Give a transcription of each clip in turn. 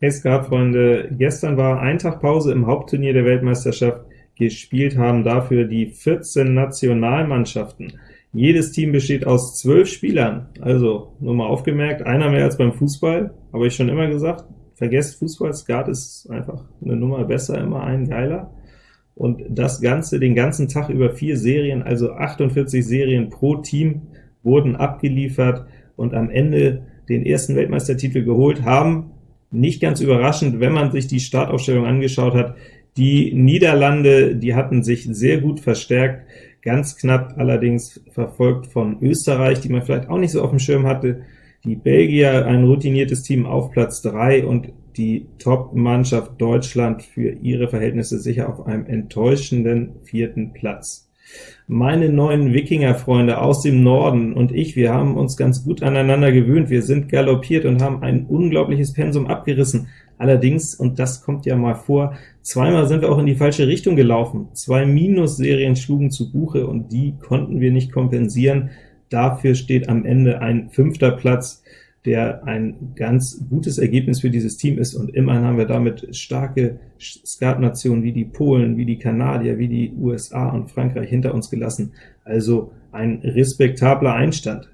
Hey Skatfreunde, gestern war ein Tag Pause im Hauptturnier der Weltmeisterschaft. Gespielt haben dafür die 14 Nationalmannschaften. Jedes Team besteht aus zwölf Spielern, also nur mal aufgemerkt, einer mehr als beim Fußball, habe ich schon immer gesagt, vergesst Fußball, Skat ist einfach eine Nummer besser, immer ein geiler. Und das Ganze den ganzen Tag über vier Serien, also 48 Serien pro Team, wurden abgeliefert und am Ende den ersten Weltmeistertitel geholt haben nicht ganz überraschend, wenn man sich die Startaufstellung angeschaut hat. Die Niederlande, die hatten sich sehr gut verstärkt, ganz knapp allerdings verfolgt von Österreich, die man vielleicht auch nicht so auf dem Schirm hatte. Die Belgier, ein routiniertes Team auf Platz 3 und die Top-Mannschaft Deutschland für ihre Verhältnisse sicher auf einem enttäuschenden vierten Platz. Meine neuen Wikinger-Freunde aus dem Norden und ich, wir haben uns ganz gut aneinander gewöhnt. Wir sind galoppiert und haben ein unglaubliches Pensum abgerissen. Allerdings, und das kommt ja mal vor, zweimal sind wir auch in die falsche Richtung gelaufen. Zwei Minusserien schlugen zu Buche, und die konnten wir nicht kompensieren. Dafür steht am Ende ein fünfter Platz der ein ganz gutes Ergebnis für dieses Team ist, und immerhin haben wir damit starke Skatnationen wie die Polen, wie die Kanadier, wie die USA und Frankreich hinter uns gelassen, also ein respektabler Einstand.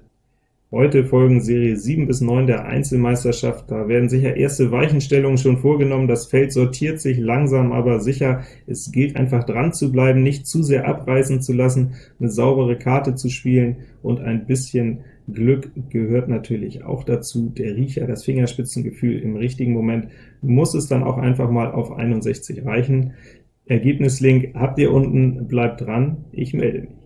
Heute folgen Serie 7 bis 9 der Einzelmeisterschaft. Da werden sicher erste Weichenstellungen schon vorgenommen. Das Feld sortiert sich langsam, aber sicher. Es gilt einfach dran zu bleiben, nicht zu sehr abreißen zu lassen, eine saubere Karte zu spielen und ein bisschen Glück gehört natürlich auch dazu. Der Riecher, das Fingerspitzengefühl im richtigen Moment muss es dann auch einfach mal auf 61 reichen. Ergebnislink habt ihr unten, bleibt dran, ich melde mich.